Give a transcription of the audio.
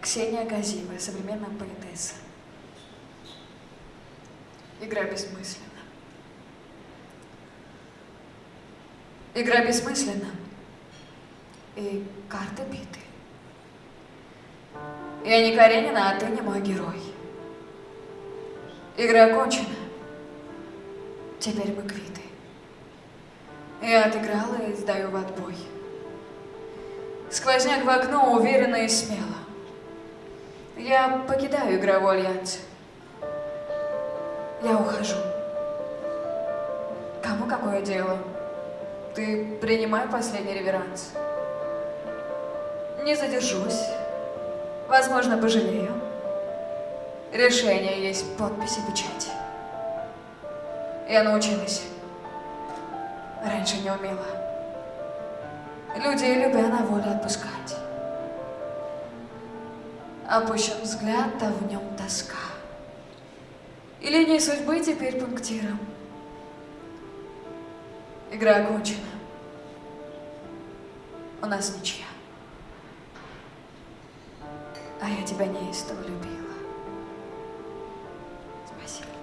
Ксения Газиева, современная поэтесса. Игра бессмысленна. Игра бессмысленна. И карты биты. Я не Каренина, а ты не мой герой. Игра окончена. Теперь мы квиты. Я отыграла и сдаю в отбой. Сквозняк в окно уверенно и смело. Я покидаю игровой альянс. Я ухожу. Кому какое дело? Ты принимай последний реверанс. Не задержусь. Возможно, пожалею. Решение есть подпись и печать. Я научилась. Раньше не умела людей любя на воле отпускать. Опущен взгляд, да в нем тоска. И линии судьбы теперь пунктиром. Игра окончена. У нас ничья. А я тебя неистово любила. Спасибо.